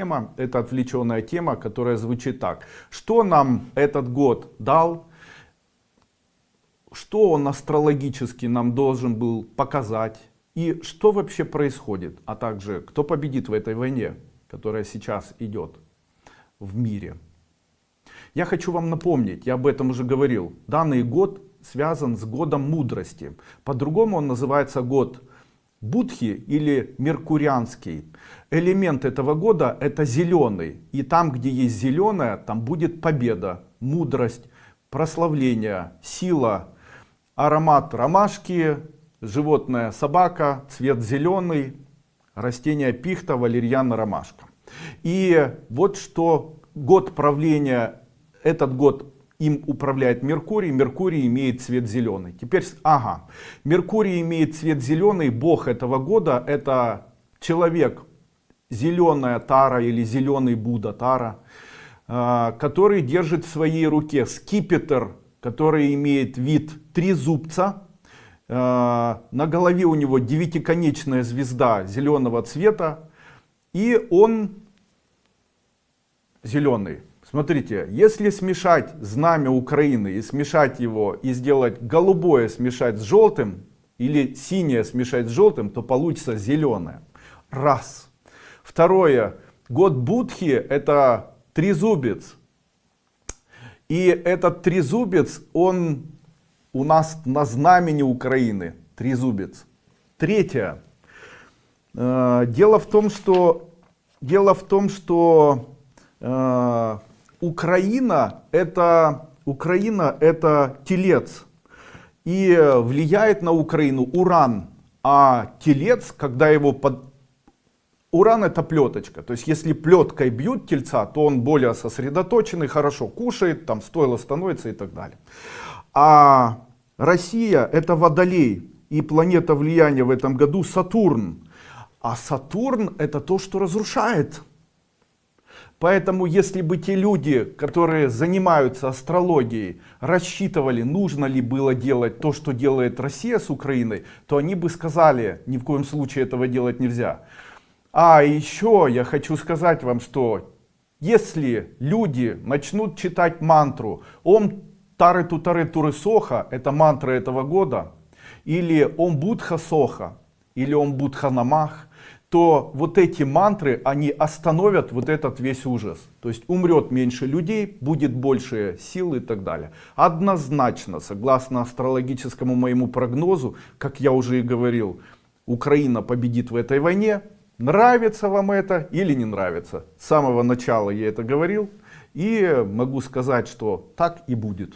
тема, это отвлеченная тема, которая звучит так. Что нам этот год дал? Что он астрологически нам должен был показать? И что вообще происходит? А также, кто победит в этой войне, которая сейчас идет в мире? Я хочу вам напомнить, я об этом уже говорил. Данный год связан с годом мудрости. По-другому он называется год Будхи или Меркурианский. Элемент этого года это зеленый. И там, где есть зеленое, там будет победа, мудрость, прославление, сила, аромат ромашки, животное собака, цвет зеленый, растение пихта, валерьяна, ромашка. И вот что год правления, этот год им управляет Меркурий, Меркурий имеет цвет зеленый. Теперь, ага, Меркурий имеет цвет зеленый, бог этого года это человек, зеленая тара или зеленый Будда тара, а, который держит в своей руке скипетр, который имеет вид трезубца, а, на голове у него девятиконечная звезда зеленого цвета, и он зеленый. Смотрите, если смешать знамя Украины и смешать его, и сделать голубое смешать с желтым, или синее смешать с желтым, то получится зеленое. Раз. Второе. Год Будхи это трезубец. И этот трезубец, он у нас на знамени Украины. Трезубец. Третье. Э, дело в том, что, дело в том, что э, Украина это, Украина это телец. И влияет на Украину уран. А телец, когда его под... Уран это плеточка. То есть если плеткой бьют тельца, то он более сосредоточенный, хорошо кушает, там стойло становится и так далее. А Россия это водолей. И планета влияния в этом году Сатурн. А Сатурн это то, что разрушает. Поэтому, если бы те люди, которые занимаются астрологией, рассчитывали, нужно ли было делать то, что делает Россия с Украиной, то они бы сказали, ни в коем случае этого делать нельзя. А еще я хочу сказать вам, что если люди начнут читать мантру «Ом Тары Тутары Туры Соха», это мантра этого года, или «Ом Будха Соха», или «Ом Будха Намах», то вот эти мантры, они остановят вот этот весь ужас. То есть умрет меньше людей, будет больше сил и так далее. Однозначно, согласно астрологическому моему прогнозу, как я уже и говорил, Украина победит в этой войне. Нравится вам это или не нравится? С самого начала я это говорил. И могу сказать, что так и будет.